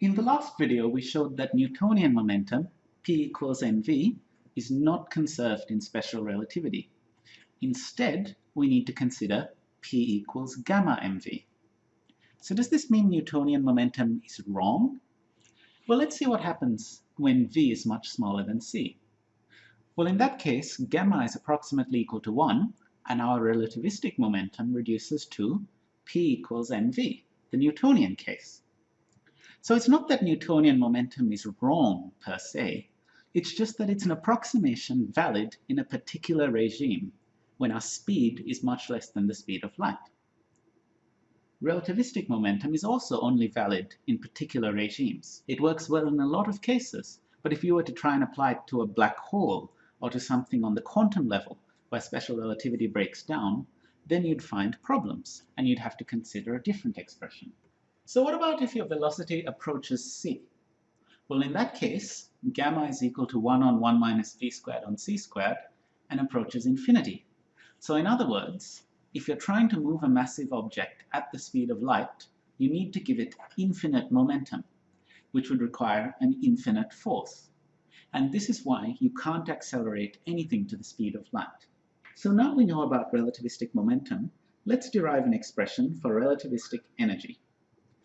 In the last video, we showed that Newtonian momentum, P equals mv, is not conserved in special relativity. Instead, we need to consider P equals gamma mv. So does this mean Newtonian momentum is wrong? Well, let's see what happens when v is much smaller than c. Well, in that case, gamma is approximately equal to 1, and our relativistic momentum reduces to P equals mv, the Newtonian case. So it's not that Newtonian momentum is wrong per se, it's just that it's an approximation valid in a particular regime when our speed is much less than the speed of light. Relativistic momentum is also only valid in particular regimes. It works well in a lot of cases, but if you were to try and apply it to a black hole or to something on the quantum level where special relativity breaks down, then you'd find problems and you'd have to consider a different expression. So what about if your velocity approaches c? Well, in that case, gamma is equal to 1 on 1 minus v squared on c squared and approaches infinity. So in other words, if you're trying to move a massive object at the speed of light, you need to give it infinite momentum, which would require an infinite force. And this is why you can't accelerate anything to the speed of light. So now we know about relativistic momentum, let's derive an expression for relativistic energy.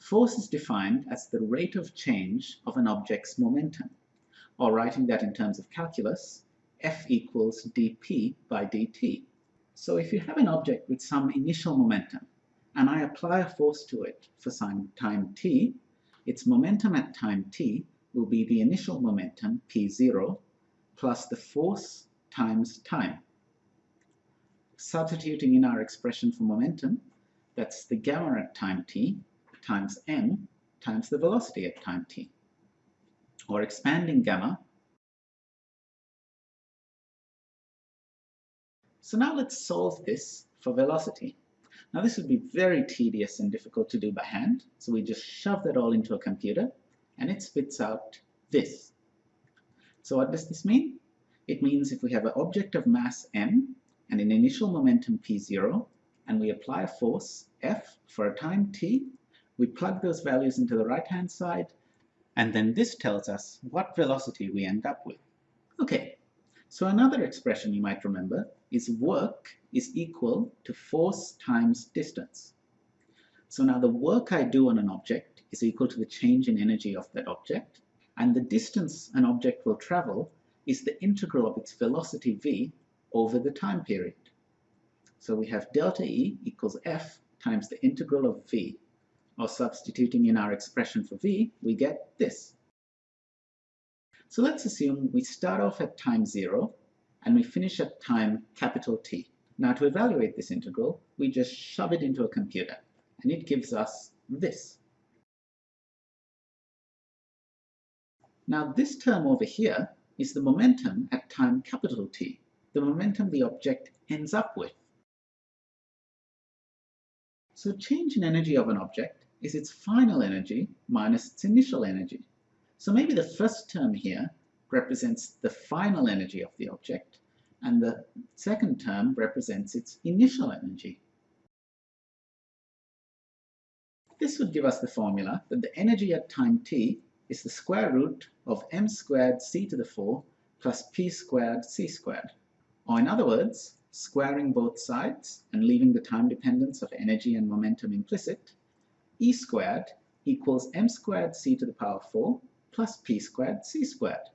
Force is defined as the rate of change of an object's momentum, or writing that in terms of calculus, F equals dp by dt. So if you have an object with some initial momentum, and I apply a force to it for some time t, its momentum at time t will be the initial momentum, p0, plus the force times time. Substituting in our expression for momentum, that's the gamma at time t, times m times the velocity at time t. Or expanding gamma. So now let's solve this for velocity. Now this would be very tedious and difficult to do by hand, so we just shove that all into a computer and it spits out this. So what does this mean? It means if we have an object of mass m and an initial momentum p0 and we apply a force F for a time t, we plug those values into the right-hand side, and then this tells us what velocity we end up with. Okay, so another expression you might remember is work is equal to force times distance. So now the work I do on an object is equal to the change in energy of that object, and the distance an object will travel is the integral of its velocity v over the time period. So we have delta E equals F times the integral of v or substituting in our expression for v, we get this. So let's assume we start off at time 0 and we finish at time capital T. Now to evaluate this integral, we just shove it into a computer and it gives us this. Now this term over here is the momentum at time capital T, the momentum the object ends up with. So change in energy of an object is its final energy minus its initial energy. So maybe the first term here represents the final energy of the object, and the second term represents its initial energy. This would give us the formula that the energy at time t is the square root of m squared c to the 4 plus p squared c squared. Or in other words, squaring both sides and leaving the time dependence of energy and momentum implicit, e squared equals m squared c to the power 4 plus p squared c squared.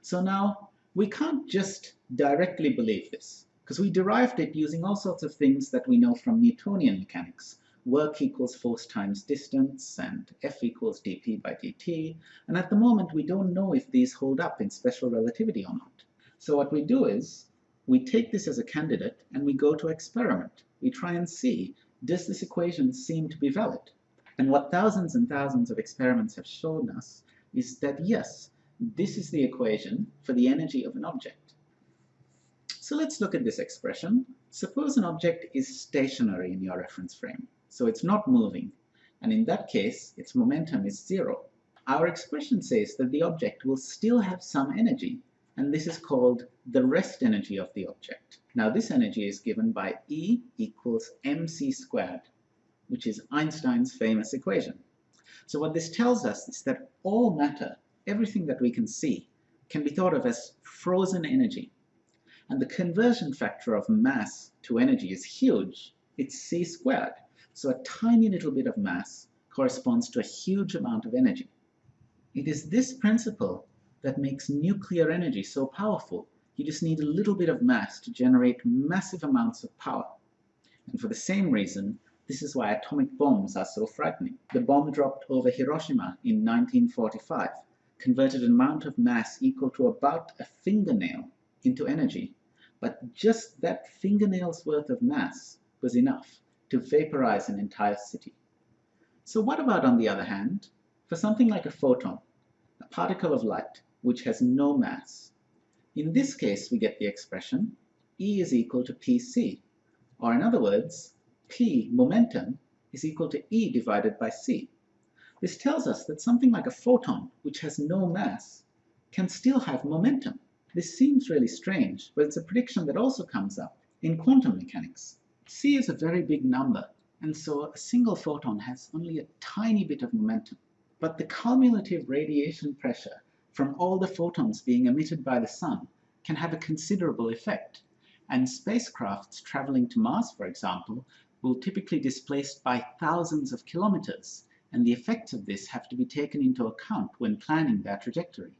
So now we can't just directly believe this, because we derived it using all sorts of things that we know from Newtonian mechanics. Work equals force times distance, and F equals dp by dt, and at the moment we don't know if these hold up in special relativity or not. So what we do is, we take this as a candidate and we go to experiment. We try and see, does this equation seem to be valid? And what thousands and thousands of experiments have shown us is that yes, this is the equation for the energy of an object. So let's look at this expression. Suppose an object is stationary in your reference frame, so it's not moving, and in that case, its momentum is zero. Our expression says that the object will still have some energy, and this is called the rest energy of the object. Now this energy is given by E equals mc squared, which is Einstein's famous equation. So what this tells us is that all matter, everything that we can see, can be thought of as frozen energy. And the conversion factor of mass to energy is huge. It's c squared. So a tiny little bit of mass corresponds to a huge amount of energy. It is this principle that makes nuclear energy so powerful. You just need a little bit of mass to generate massive amounts of power. And for the same reason, this is why atomic bombs are so frightening. The bomb dropped over Hiroshima in 1945 converted an amount of mass equal to about a fingernail into energy. But just that fingernail's worth of mass was enough to vaporize an entire city. So what about, on the other hand, for something like a photon, a particle of light which has no mass? In this case, we get the expression E is equal to pc, or in other words, p momentum is equal to E divided by c. This tells us that something like a photon, which has no mass, can still have momentum. This seems really strange, but it's a prediction that also comes up in quantum mechanics. c is a very big number, and so a single photon has only a tiny bit of momentum. But the cumulative radiation pressure from all the photons being emitted by the sun can have a considerable effect, and spacecrafts traveling to Mars, for example, will typically displace by thousands of kilometers, and the effects of this have to be taken into account when planning their trajectory.